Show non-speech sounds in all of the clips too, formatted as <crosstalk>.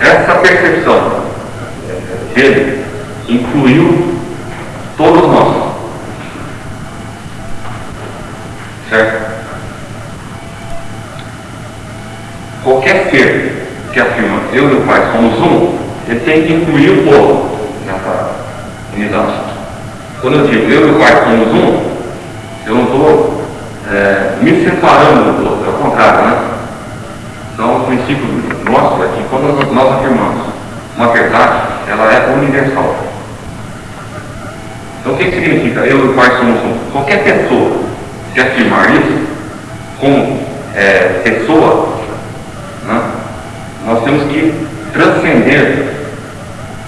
Essa percepção dele incluiu todos nós. Certo? Qualquer ser que afirma eu e o Pai somos um, ele tem que incluir o povo nessa unidade. Quando eu digo eu e o Pai somos um, eu não estou é, me separando do povo, é o contrário, né? Princípio nosso é que quando nós afirmamos uma verdade, ela é universal. Então, o que, significa eu e o Pai somos um? Qualquer pessoa que afirmar isso, como é, pessoa, né, nós temos que transcender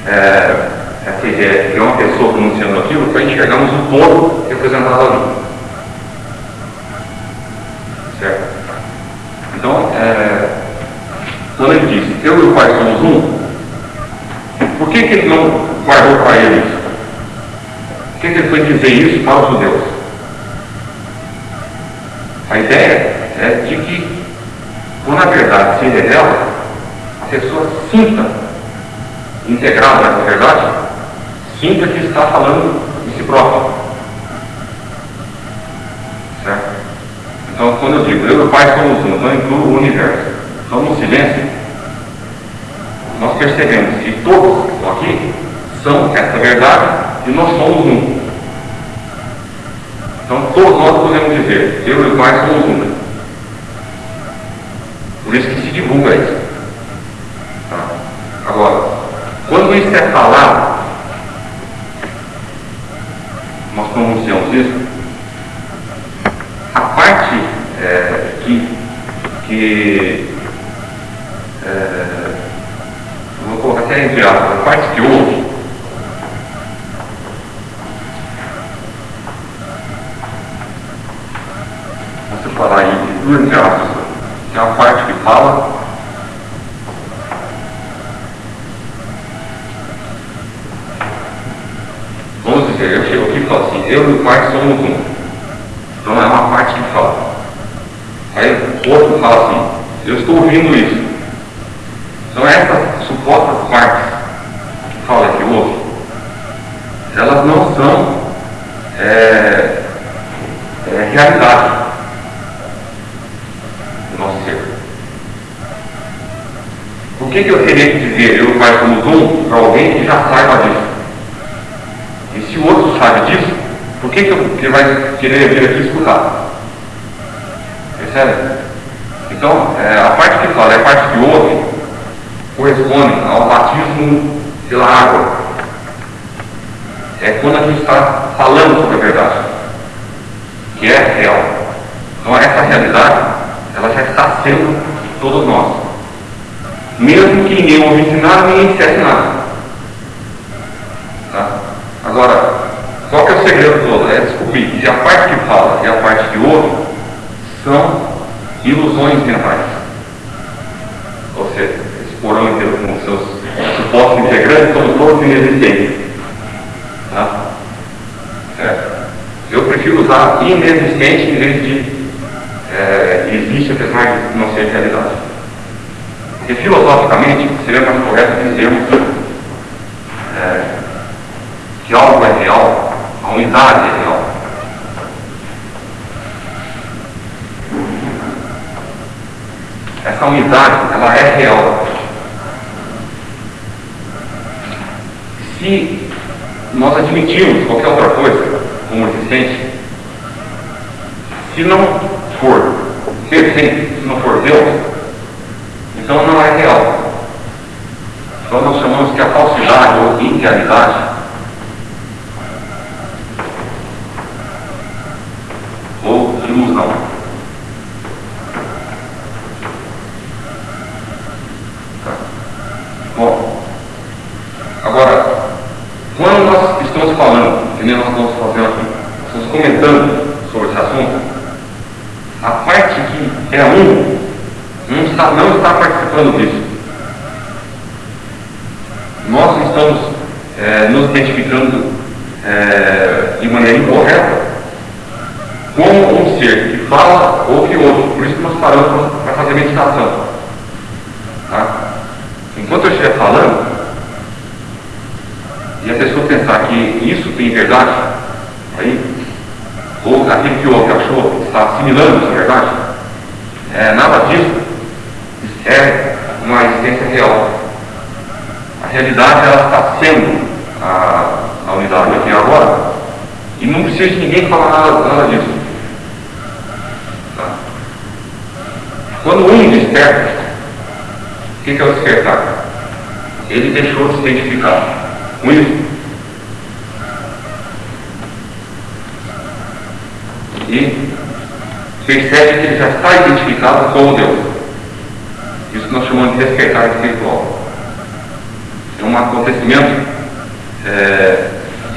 é, essa ideia de que é uma pessoa pronunciando aquilo para enxergarmos o todo representado ali. Certo? Então, é, quando ele disse, eu e o Pai somos um, por que, que ele não guardou para ele isso? Por que, que ele foi dizer isso para os judeus? A ideia é de que, quando a verdade se revela, a pessoa sinta, integrada nessa verdade, sinta que está falando de si próprio. Certo? Então, quando eu digo eu e o Pai somos um, então incluo o universo. Então, no silêncio, nós percebemos que todos aqui são essa verdade e nós somos um. Então todos nós podemos dizer, eu e o Pai somos um. Por isso que se divulga isso. Tá? Agora, quando isso é falado, nós pronunciamos isso, a parte é, que, que é, vou colocar até entre aspas, a parte que ouve, vou separar aí duas entre aspas, tem a parte que fala, vamos dizer, eu chego aqui e falo assim, eu e o pai somos um. Então é uma parte que fala. Aí o outro fala assim, eu estou ouvindo isso. Então essas supostas partes que fala que ouve, elas não são é, é, realidade do nosso ser. Por que, que eu teria que dizer eu o pai somos um para alguém que já saiba disso? E se o outro sabe disso, por que, que, eu, que ele vai querer vir aqui escutar? Percebe? Então, é, a parte que fala, é a parte que ouve, corresponde ao batismo pela água. É quando a gente está falando sobre a verdade, que é real. Então essa realidade, ela já está sendo todos nós. Mesmo que ninguém ouvisse nada, ninguém dissesse nada. Tá? Agora, qual que é o segredo todo? É descobrir que a parte que fala e a parte que ouve são ilusões mentais. Ou seja, porão inteiro com seus supostos inexistentes. Tá? Certo? Eu prefiro usar inexistente em vez de é, existe apesar de não ser realidade. Porque filosoficamente seria mais correto dizermos é, que algo é real, a unidade é real. Essa unidade, ela é real. Se nós admitirmos qualquer outra coisa como existente, se não for perfeito, se não for Deus, então não é real. Então nós chamamos que a falsidade ou irrealidade ou ilusão. Tá. Bom, agora, quando nós estamos falando, que nem nós estamos fazendo aqui, estamos comentando sobre esse assunto, a parte que é um não está, não está participando disso. Nós estamos é, nos identificando é, de maneira incorreta como um ser que fala ou que ouve. Por isso que nós paramos para fazer meditação. Tá? Enquanto eu estiver falando, e a pessoa pensar que isso tem verdade, aí, ou aquilo que ouve achou está assimilando essa verdade, é, nada disso é uma existência real. A realidade ela está sendo a, a unidade aqui agora e não precisa de ninguém falar nada, nada disso. Tá? Quando um desperta, o que, que é o despertar? Ele deixou de se identificar com isso. E percebe que ele já está identificado com Deus. Isso nós chamamos de despertar espiritual. É um acontecimento é,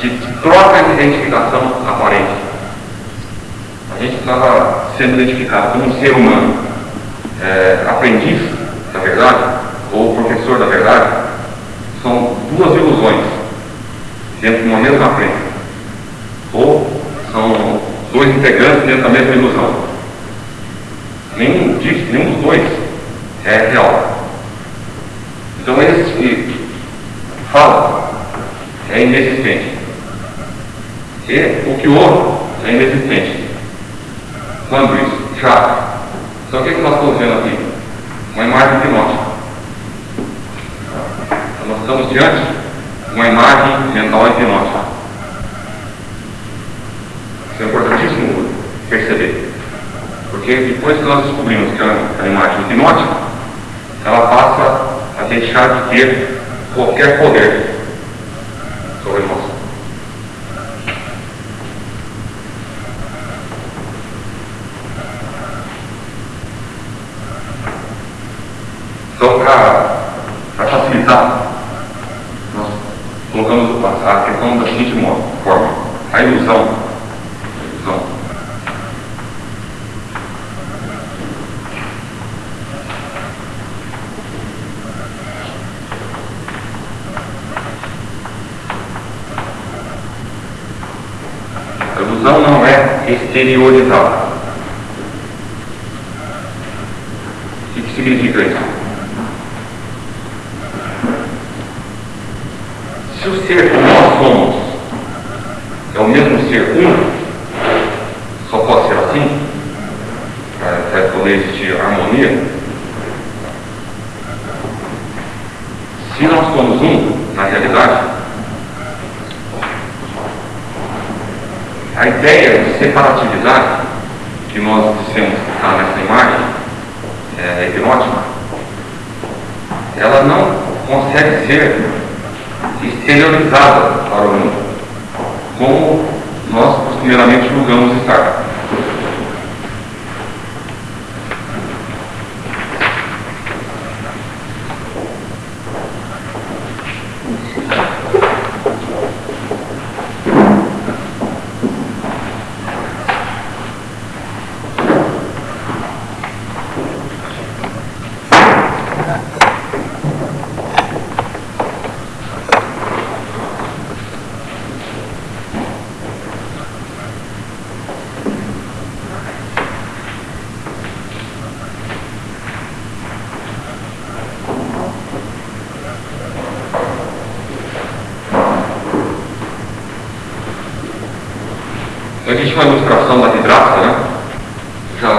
de, troca de identificação aparente. A gente estava sendo identificado como um ser humano, é, aprendiz da verdade, ou professor da verdade, são duas ilusões dentro de uma mesma crença. Ou são dois integrantes dentro da mesma ilusão. Nenhum, disso, nenhum dos dois é real. Então esse fala é inexistente. E o que ouve é inexistente. Quando isso? Já. Então o que, é que nós estamos vendo aqui? Uma imagem hipnótica. Nós estamos diante de uma imagem mental hipnótica. Isso é importantíssimo perceber. Porque depois que nós descobrimos que a, a imagem hipnótica, ela passa a deixar de ter qualquer poder sobre nós. Então, para facilitar, nós colocamos a questão da seguinte forma: a ilusão. A ilusão A ilusão não é exteriorizada. O que significa isso? Se o ser que nós somos é o mesmo ser um, só pode ser assim, para poder existir harmonia. Se nós somos um, na realidade, a ideia de separatividade que nós dissemos que está nessa imagem é, hipnótica, ela não consegue ser exteriorizada para o mundo, como nós costumeiramente julgamos estar. A gente uma ilustração da vidraça, né? Já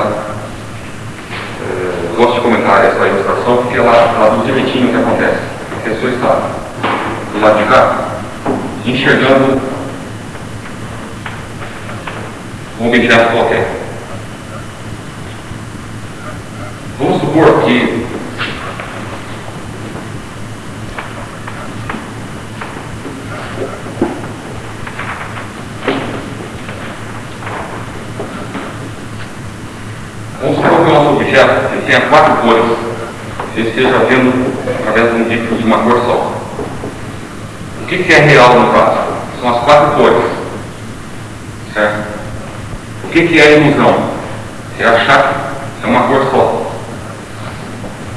é, gosto de comentar essa ilustração porque ela traduz direitinho o que acontece. A pessoa está do lado de cá, enxergando um objeto qualquer. Vamos supor que objeto ele tenha quatro cores, ele esteja vendo através de um líquido de uma cor só. O que, é real no caso? São as quatro cores. Certo? O que, que é ilusão? É achar que é uma cor só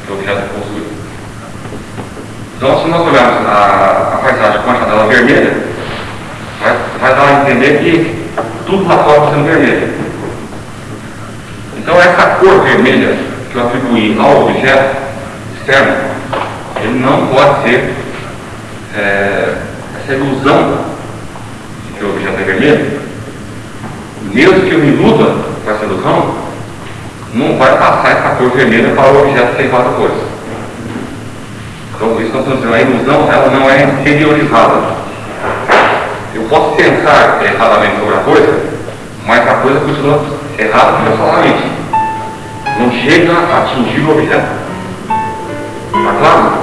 que o objeto possui. Então, se nós olharmos a, a paisagem com a janela vermelha, vai, vai dar a entender que tudo lá fora está sendo vermelho. Então, essa cor vermelha atribuí ao objeto externo, ele não pode ser é, essa ilusão de que o objeto é vermelho, mesmo que eu me iluda com essa ilusão, não vai passar essa cor vermelha para o objeto tem quatro cores. Então, isso nós estamos dizendo, a ilusão ela não é interiorizada. Eu posso pensar erradamente sobre a coisa, mas a coisa continua errada pessoalmente. Não chega a atingir o objeto. Está claro?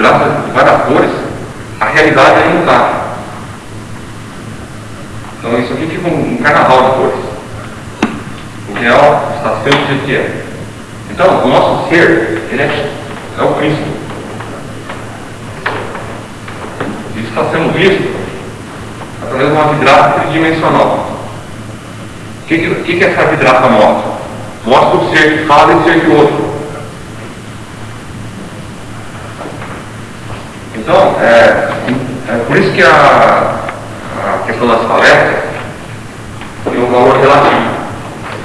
É, vidraça de várias cores, a realidade aí não. Então isso aqui fica um, um carnaval de cores. O real está sendo do jeito que é. Então, o nosso ser, ele é, é o Cristo. Isso está sendo visto através de uma vidraça tridimensional. O que, que, que essa vidraça mostra? Mostra o ser que fala e o ser que ouve. Então, é, é por isso que a, a questão das palestras tem um valor relativo.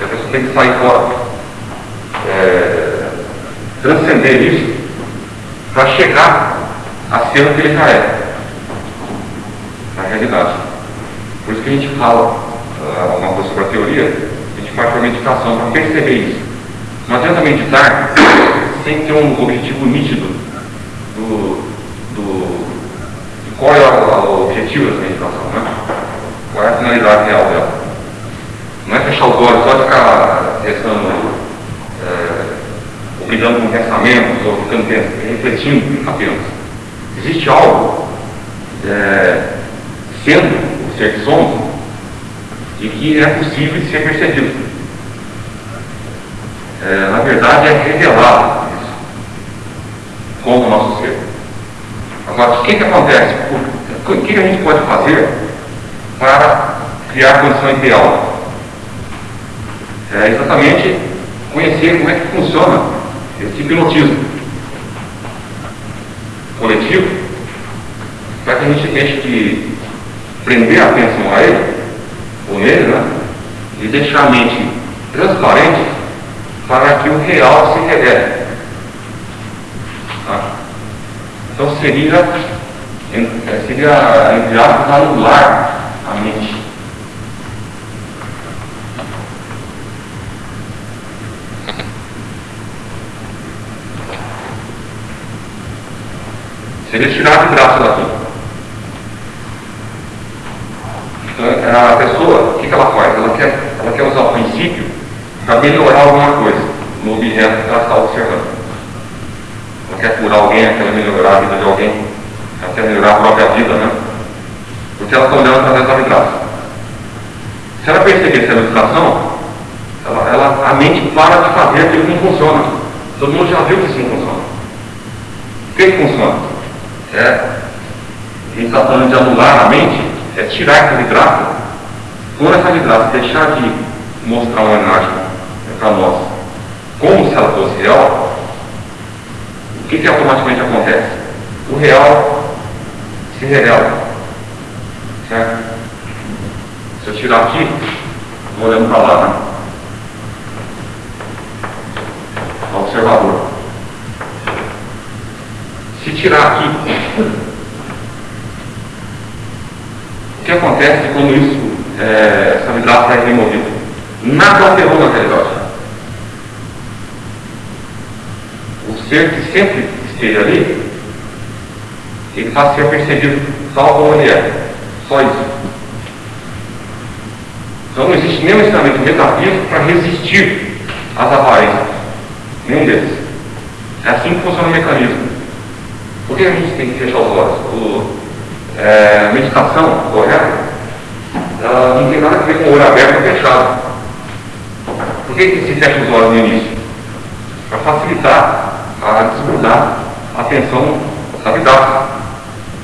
A pessoa tem que sair fora, é, transcender isso, para chegar a ser o que ele já é, na realidade. Por isso que a gente fala alguma coisa sobre a teoria, a gente parte para a meditação, para perceber isso. Não adianta meditar sem ter um objetivo nítido do, do, de qual é o, o objetivo dessa meditação, né? qual é a finalidade real dela. Não é fechar os olhos só ficar restando, é, opinando com pensamentos ou ficando refletindo apenas. Existe algo é, sendo o ser que somos e que é possível de ser percebido. É, na verdade, é revelado isso, como o nosso ser. Agora, o que, que acontece? O que a gente pode fazer para criar a condição ideal? É exatamente conhecer como é que funciona esse hipnotismo coletivo, para que a gente deixe de prender a atenção a ele com ele, né? E deixar a mente transparente para que o real se revele. Tá? Então seria, é, seria entre aspas, anular a mente. <laughs> Seria tirar de braço daqui. Então, a pessoa, o que, que ela faz? Ela quer, ela quer usar o princípio para melhorar alguma coisa no objeto que ela está observando. Curar alguém, ela quer melhorar a vida de alguém, ela quer melhorar a própria vida, né? Porque ela está olhando através da vibração. Se ela perceber essa ilustração, ela, ela, a mente para de fazer aquilo que não funciona. Todo mundo já viu que isso não funciona. O que, que funciona? É, a gente está falando de anular a mente, é tirar essa vidraça, quando essa vidraça deixar de mostrar uma imagem para nós como se ela fosse real, o que, que automaticamente acontece? O real se revela. Certo? Se eu tirar aqui, vou olhando para lá, né? Observador. Se tirar aqui, o que acontece quando isso, é, essa vidraça é removida? Nada alterou na realidade. Ser que sempre esteja ali, ele passa a ser percebido tal como ele é. Só isso. Então não existe nenhum ensinamento metafísico para resistir às aparências. Nenhum deles. É assim que funciona o mecanismo. Por que a gente tem que fechar os olhos? O, é, meditação correta ela não tem nada a ver com o olho aberto ou fechado. Por que, que se fecha os olhos no início? Para facilitar a desgrudar a atenção da vida.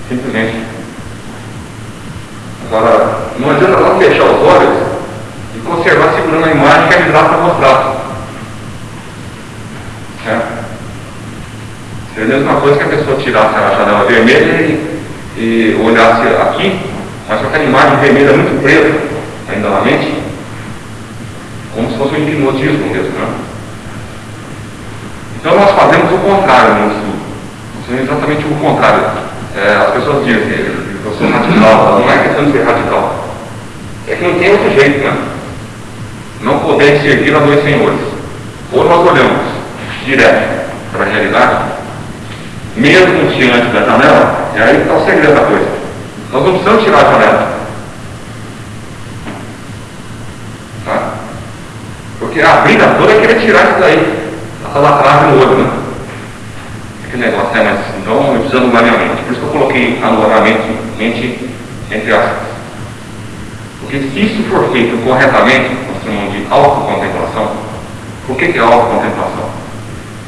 Simplesmente. Agora, não adianta não fechar os olhos e conservar segurando a imagem que a vida está mostrando. É. Seria a mesma coisa que a pessoa tirasse a janela vermelha e, e olhasse aqui mas com aquela imagem vermelha muito presa ainda na mente, como se fosse um hipnotismo mesmo. Né? Então nós fazemos o contrário no estudo. Fazemos exatamente o contrário. É, as pessoas dizem que eu sou radical, não é questão de ser radical. É que não tem outro jeito, né? Não poder servir a dois senhores. Ou nós olhamos direto para a realidade, mesmo diante da janela, e aí está o segredo da coisa. Nós não precisamos tirar a janela. Tá? Porque a briga toda é querer tirar isso daí. Essa lacrada no olho, né? Aquele negócio, né? Mas então eu anular minha mente. Por isso que eu coloquei anular mente, mente entre aspas. Porque se isso for feito corretamente, nós chamamos de autocontemplação, por que é autocontemplação?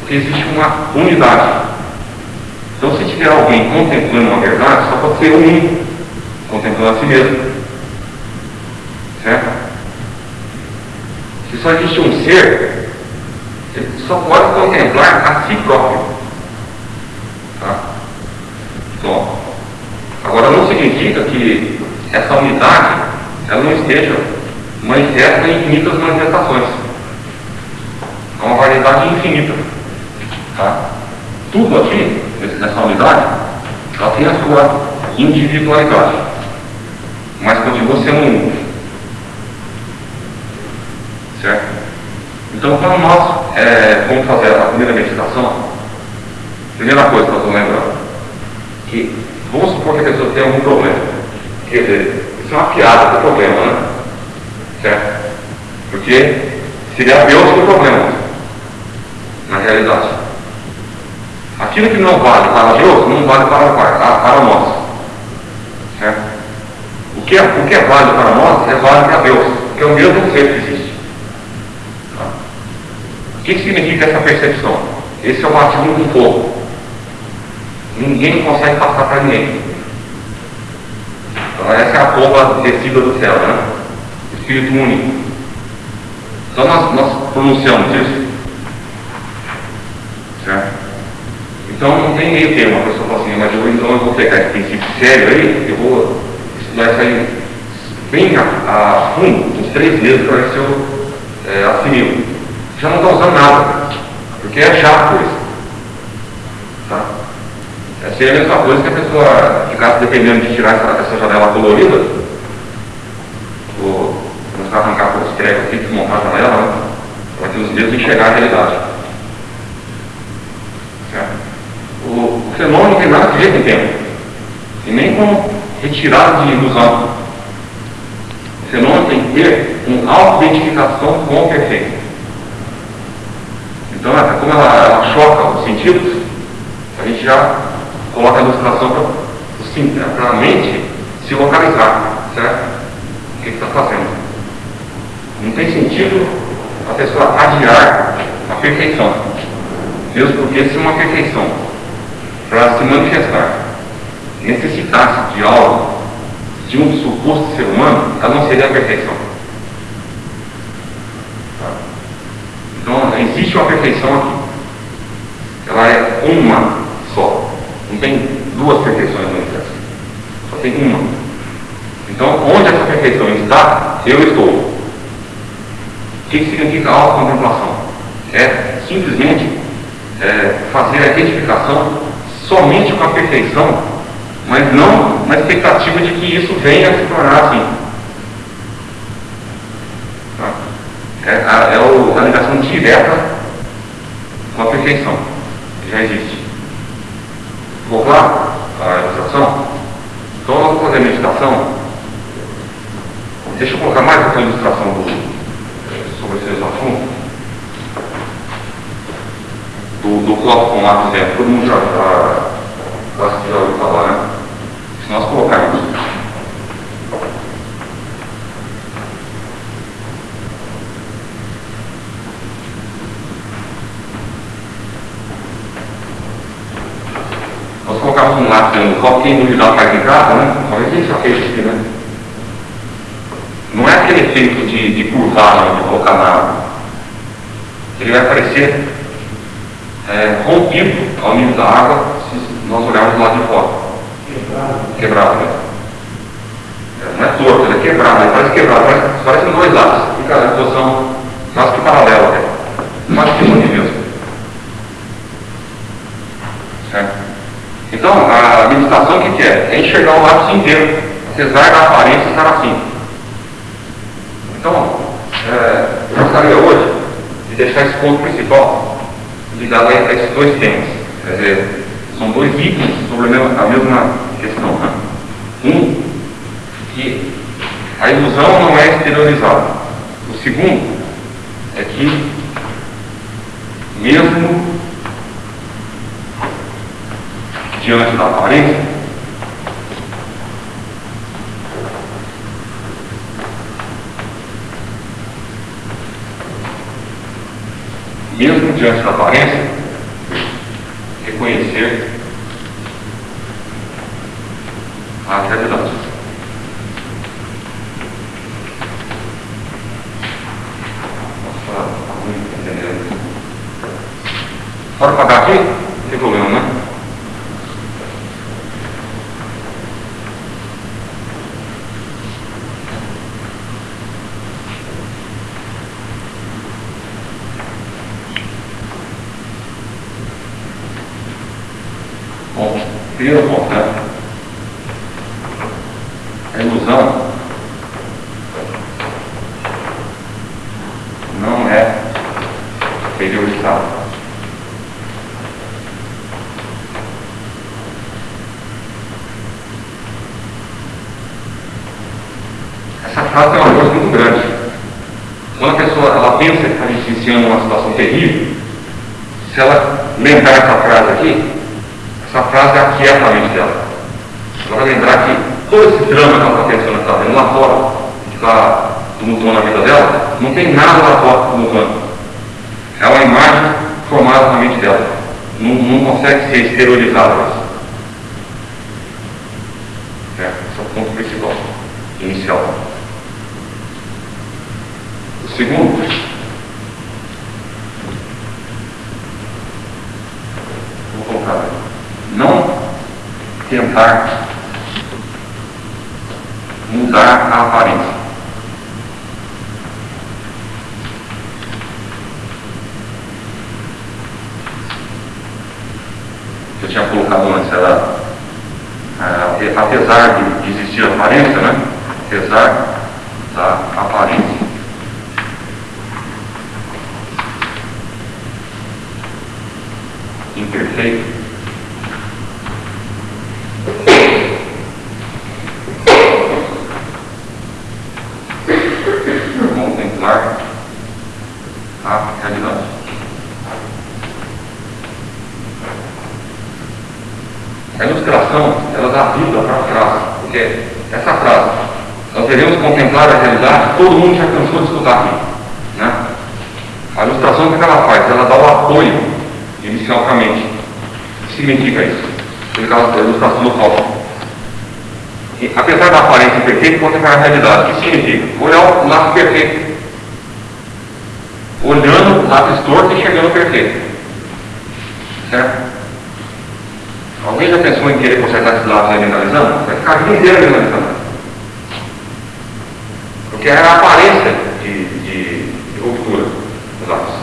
Porque existe uma unidade. Então, se tiver alguém contemplando uma verdade, só pode ser um contemplando a si mesmo. Certo? Se só existe um ser, só pode contemplar a si próprio. Tá? Bom, agora não significa que essa unidade ela não esteja manifesta em infinitas manifestações. É uma variedade infinita. Tá? Tudo aqui, nessa unidade, ela tem a sua individualidade mas continua sendo um. Certo? Então, quando nós é, vamos fazer a primeira meditação, primeira coisa que nós vamos lembrar, que vamos supor que a pessoa tem algum problema. Quer dizer, isso é uma piada do problema, né? Certo? Porque seria Deus o problema, na realidade. Aquilo que não vale para Deus, não vale para, para, para nós. Certo? O que, é, o que é válido para nós é válido para Deus, que é o mesmo. Tá? O que, significa essa percepção? Esse é o batismo com fogo. Ninguém consegue passar para ninguém. Então essa é a pomba descida do céu, né? Espírito único. Então nós, nós pronunciamos isso. Certo? Então não tem meio termo, a pessoa fala assim, mas eu, então eu vou pegar esse princípio sério aí, eu vou vai sair bem a, a fundo, uns três meses para ver se eu é, assimilo. Já não está usando nada, porque é chato isso. Tá? É a mesma coisa que a pessoa ficasse dependendo de tirar essa, essa janela colorida, ou começar a arrancar com os trecos aqui, desmontar a janela, né? para que os dedos enxergar a realidade. Certo? O, o fenômeno não tem nada a ver com o tempo. E nem com retirado de ilusão. O fenômeno tem que ter uma auto-identificação com o perfeito. Então, como ela, ela choca os sentidos, a gente já coloca a ilustração para a mente se localizar, certo? O que está fazendo? Não tem sentido a pessoa adiar a perfeição, mesmo porque se uma perfeição para se manifestar necessitasse de algo, de um suposto ser humano, ela não seria a perfeição. Então, existe uma perfeição aqui. Ela é uma só. Não tem duas perfeições no universo. Só tem uma. Então, onde essa perfeição está, eu estou. O que significa autocontemplação? É simplesmente é, fazer a identificação somente com a perfeição mas não na expectativa de que isso venha a se tornar assim. Tá? É, a, é o, a ligação direta com a perfeição. já existe. Vou lá a ilustração? Então vamos fazer a meditação. Deixa eu colocar mais aquela ilustração do, sobre esse assunto. Do, do copo com lápis dentro. Todo mundo já, já, já ouviu falar, né? Se nós colocarmos nós copo, quem duvidar faz em casa, né? A já fez aqui, né? Não é aquele efeito de, de curvagem de colocar na água. Ele vai aparecer é, rompido ao nível da água se nós olharmos lado de fora. Quebrado. Quebrado, né? Não é torto, ele é quebrado, ele parece quebrado, parece, parece dois lados. Fica na posição quase que paralela, né? quase que de mesmo. Certo? Então, a meditação o que, que é? É enxergar o lápis inteiro, apesar da aparência estar assim. Então, é, eu gostaria hoje de deixar esse ponto principal ligado a esses dois temas. Quer dizer, são dois itens sobre a mesma questão. Né? Um, que a ilusão não é exteriorizada. O segundo é que, mesmo diante da aparência, mesmo diante da aparência, reconhecer a realidade. Pode pagar aqui? Não tem problema, né? Bom, primeiro ponto, né? A ilusão não é exteriorizada. Frase é uma coisa muito grande. Quando a pessoa ela pensa que está vivenciando uma situação terrível, se ela lembrar essa frase aqui, essa frase aquieta a mente dela. Ela vai lembrar que todo esse drama que ela está pensando, está vendo lá fora, que está tumultuando a vida dela, não tem nada lá fora tumultuando. É uma imagem formada na mente dela. Não, não consegue ser exteriorizada isso. É, esse é o ponto principal, inicial. Segundo, vou colocar, não tentar mudar a aparência. Eu tinha colocado antes, era, é, apesar de existir aparência, né? Apesar da aparência. Imperfeito. contemplar a realidade. A ilustração, ela dá vida para a frase, porque essa frase, nós devemos contemplar a realidade, todo mundo já cansou de escutar aqui. Né? A ilustração, o que ela faz? Ela dá o apoio inicial para a mente. O que significa isso? A ilustração do copo apesar da aparência perfeita, contemplar a realidade. O que significa? Olhar o lápis perfeito. Olhando o lápis torto e chegando ao perfeito. Certo? Alguém já pensou em querer consertar esse lápis aí analisando? Vai ficar a vida inteira analisando. Porque é a aparência de, de, de ruptura dos lápis.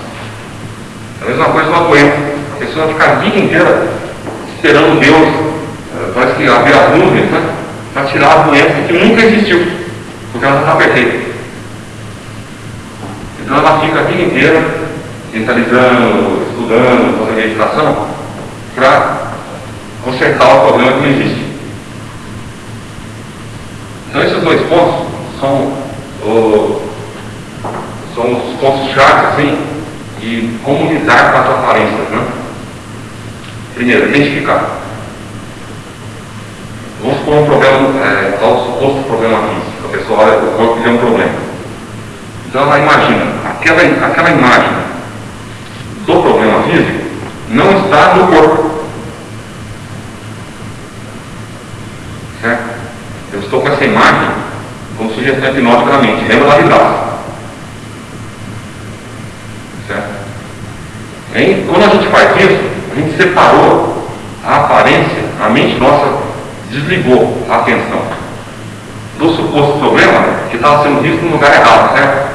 É a mesma coisa uma doença. A pessoa fica a vida inteira esperando Deus. Parece que abrir as nuvens, né? Para tirar a doença que nunca existiu, porque ela está perfeita. Então ela fica a vida inteira mentalizando, estudando, fazendo meditação, para consertar o problema que não existe. Então esses dois pontos são, são os pontos chaves assim, de como lidar com as aparências. Né? Primeiro, identificar. Vamos supor um problema, é, suposto problema físico. A pessoa olha o corpo tem um problema. Então ela imagina, aquela, aquela imagem do problema físico não está no corpo. Certo? Eu estou com essa imagem como sugestão hipnótica na mente. Lembra lá de. Certo? E quando a gente faz isso, a gente separou a aparência, a mente nossa desligou a atenção do suposto problema que estava sendo visto no lugar errado, certo?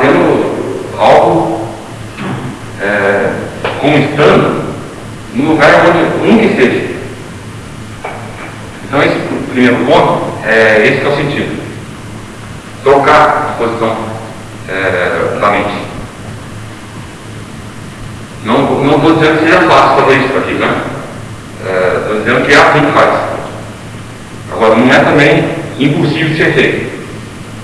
Vendo algo é, como estando no lugar onde um que seja. Então esse primeiro ponto, é, esse é o sentido. Trocar a posição é, da mente. Não estou dizendo que seja fácil fazer isso aqui, né? Estou é, dizendo que é assim que faz. Agora, não é também impossível de ser feito.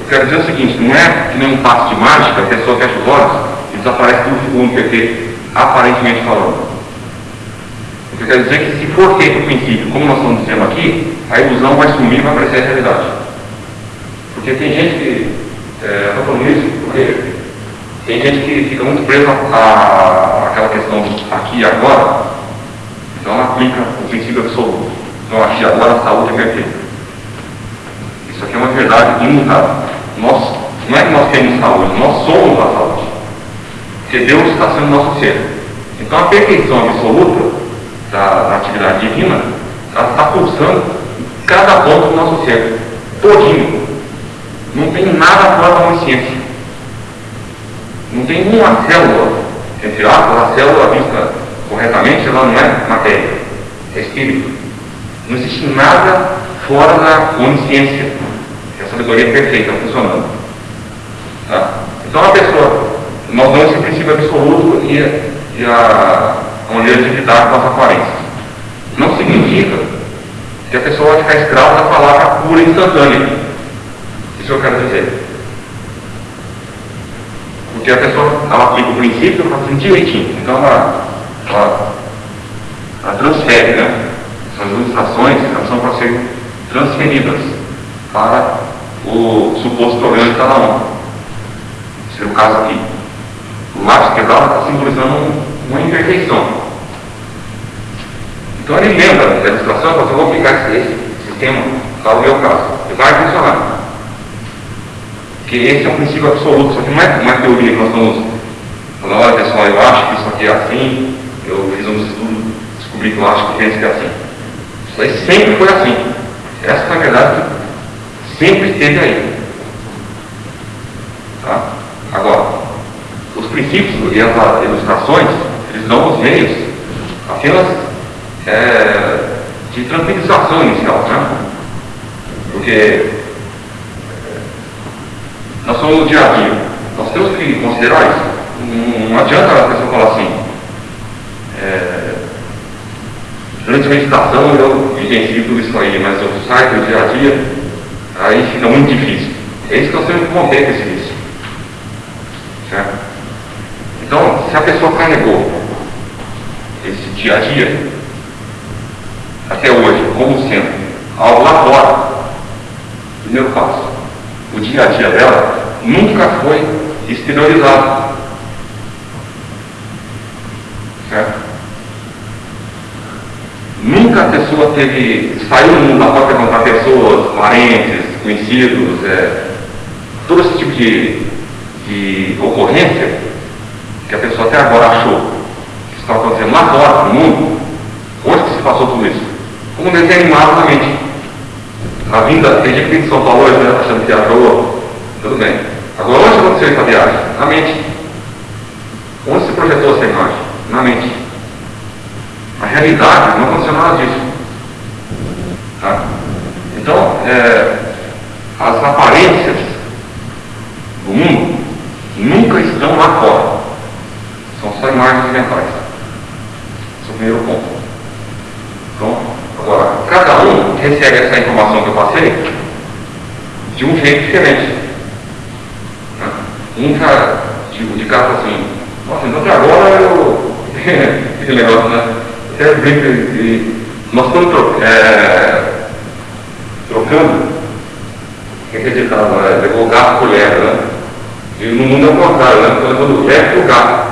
Eu quero dizer o seguinte, não é que nem um passo de mágica, a pessoa fecha os olhos e desaparece tudo segundo perfeito, aparentemente falando. O que eu quero dizer é que se for feito o princípio, como nós estamos dizendo aqui, a ilusão vai sumir e vai aparecer a realidade. Porque tem gente que, é, estou falando isso porque tem gente que fica muito presa àquela questão aqui e agora, ela aplica o princípio absoluto. Então aqui agora a saúde é perfeita. Isso aqui é uma verdade imutável. Nós, não é que nós temos saúde, nós somos a saúde. Porque Deus está sendo nosso ser. Então a perfeição absoluta da, da atividade divina, ela está pulsando cada ponto do nosso ser, todinho. Não tem nada fora da consciência. Não tem uma célula, entre aspas, a célula vista corretamente, ela não é matéria, é espírito. Não existe nada fora da onisciência, é a sabedoria perfeita funcionando. Tá? Então a pessoa, nós damos esse princípio absoluto e, e a, a maneira de lidar com as aparências. Não significa que a pessoa vai ficar escrava da palavra pura e instantânea. Isso eu quero dizer. Porque a pessoa ela aplica o princípio para sentir direitinho. Então ela ela, ela transfere, né? Essas ilustrações elas são para ser transferidas para o suposto problema de cada um. Esse é o caso aqui. O lápis quebrado está simbolizando uma imperfeição. Então ele lembra da ilustração, eu vou aplicar esse sistema para o meu caso. E vai funcionar. Porque esse é um princípio absoluto, só que não é uma teoria que nós estamos falando, olha pessoal, eu acho que isso aqui é assim, que eu acho que pensa que é assim. Isso aí sempre foi assim. Essa, na verdade, sempre esteve aí. Tá? Agora, os princípios e as ilustrações, eles dão os meios apenas é, de tranquilização inicial, né? Porque é, nós somos no dia a dia. Nós temos que considerar isso. Não, não adianta a pessoa falar assim, é, durante a meditação eu vivencio tudo isso aí, mas eu saio do dia a dia, aí fica muito difícil. É isso que eu sempre contei com esse vício. Certo? Então, se a pessoa carregou esse dia a dia, até hoje, como sendo algo lá fora, primeiro passo, o dia a dia dela nunca foi exteriorizado. Certo? Nunca a pessoa teve, saiu no mundo após perguntar pessoas, parentes, conhecidos, é, todo esse tipo de, de ocorrência que a pessoa até agora achou que está acontecendo lá fora, no mundo, onde que se passou tudo isso? Como um desenho animado na mente. A vinda, tem gente que vem de São Paulo hoje, né, achando que viajou, tudo bem. Agora, onde aconteceu essa viagem? Na mente. Onde se projetou essa imagem? Na mente. A realidade não aconteceu nada disso. Tá? Então, é, as aparências do mundo nunca estão lá fora. São só imagens mentais. Esse é o primeiro ponto. Então, agora, cada um recebe essa informação que eu passei de um jeito diferente. Né? Um já, tipo, de casa assim, nossa, então até agora eu. <laughs> Esse negócio, né? Até brinco de. Nós estamos. É, trocando. Quem que é ditado, né? Levou o gato por lebre, né? E no mundo é o contrário, né? Estou levando o lebre por gato.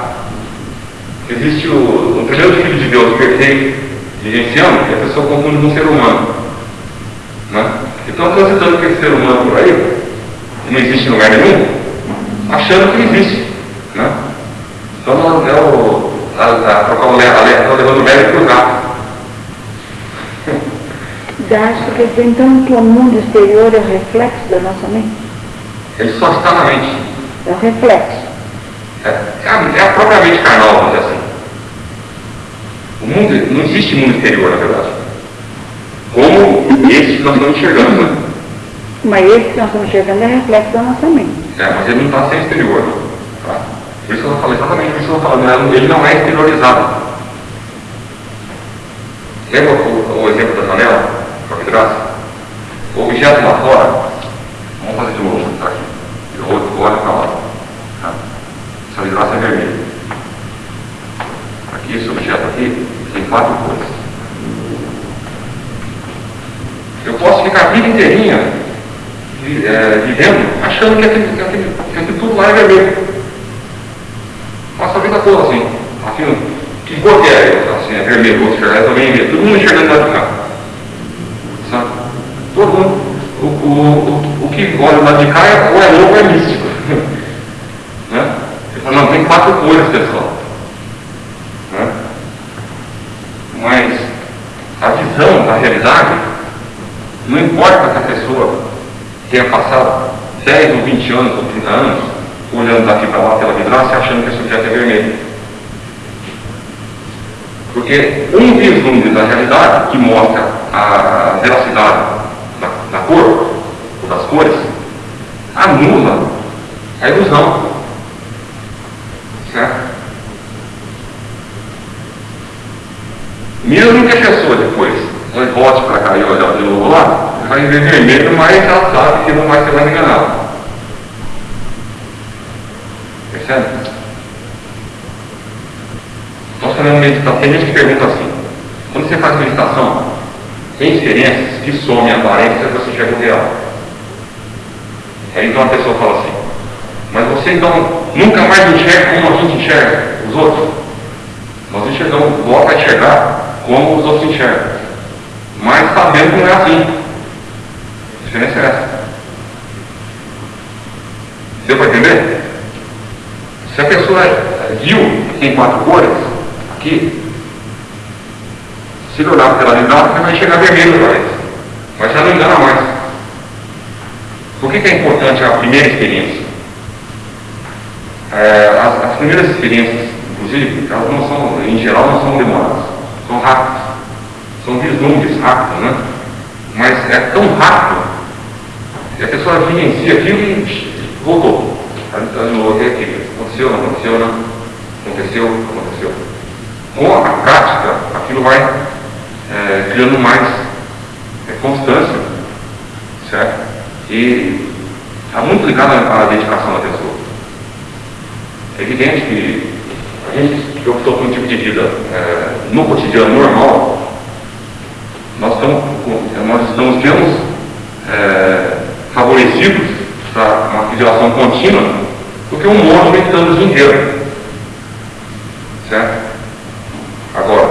Existe o, o primeiro filho de Deus perfeito, vivenciando, que a pessoa confunde com um ser humano. Né? Então, transitando com esse ser humano por aí, que não existe em lugar nenhum, achando que existe. Né? Então, é o, a, a, trocar o está levando o médico para o gato. Acho que então que o mundo exterior é o reflexo da nossa mente? Ele só está na mente. É o reflexo. É, é, a, é a própria mente carnal, vamos dizer assim. O mundo, não existe mundo exterior, na verdade. Como esse que nós estamos enxergando, né? Mas esse que nós estamos enxergando é reflexo da nossa mente. É, mas ele não está sem exterior. Tá? Por isso que eu falo exatamente por isso que eu estou falando. Ele não é exteriorizado. Lembra o, o exemplo da janela? Com a vidraça? O objeto lá fora. Vamos fazer de novo. Tá aqui. Eu olho para lá. Tá? Essa vidraça é vermelha. Aqui, esse objeto aqui, tem quatro cores. Eu posso ficar a vida inteirinha é, vivendo achando que aquele, que, aquele, que aquele tudo lá é vermelho. Passa a vida toda assim. assim que cor que é? Assim, é vermelho, outro enxergar, também é vermelho. Todo mundo enxergando lá de cá. Sabe? Todo mundo. O, o, o, o lá de cá ou é louco ou é místico. <laughs> né? Ele fala, não, tem quatro cores, pessoal. Né? Mas a visão da realidade, não importa que a pessoa tenha passado 10 ou 20 anos ou 30 anos, olhando daqui para lá pela vidraça e achando que esse objeto é vermelho. Porque um vislumbre da realidade que mostra a veracidade da, da cor, ou das cores, anula a ilusão. Certo? Mesmo que a pessoa depois volte para cá e olhar de novo lá, vai ver vermelho, mas ela sabe que não vai ser mais enganado. Percebe? Nós fazemos meditação, tem gente que pergunta assim, quando você faz meditação, tem experiências que somem a aparência você enxerga o real. Aí então a pessoa fala assim, mas você então nunca mais enxerga como a gente enxerga os outros? Nós enxergamos, volta a enxergar como os outros enxergam. Mas sabendo que não é assim. A diferença é essa. Deu para entender? Se a pessoa viu tem quatro cores, aqui, se ele olhar pela linguagem, você vai chegar vermelho para ele. Mas já não engana mais. Por que, que é importante a primeira experiência? É, as, as, primeiras experiências, inclusive, elas não são, em geral, não são demoradas. São rápidas. São vislumbres rápidos, né? Mas é tão rápido que a pessoa vivencia aquilo e voltou. Anulou aqui. Aconteceu, não aconteceu, não. Aconteceu, aconteceu. Com a prática, aquilo vai é, criando mais é, constância, certo? E está muito ligado à dedicação da pessoa. É evidente que a gente que optou por um tipo de vida é, no cotidiano normal, nós estamos, nós estamos menos é, favorecidos para uma fidelização contínua do que um monge meditando o dia inteiro. Certo? Agora,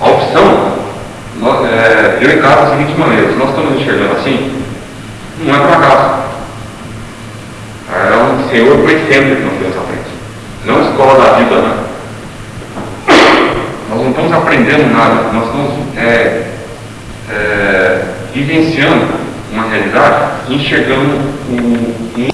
a opção, nós, é, eu encaro da seguinte maneira, se nós estamos enxergando assim, não é por acaso. É um Senhor presente que nós temos à frente. Não escola da vida, né? Estamos aprendendo nada, nós estamos é, é, vivenciando uma realidade, enxergando um, um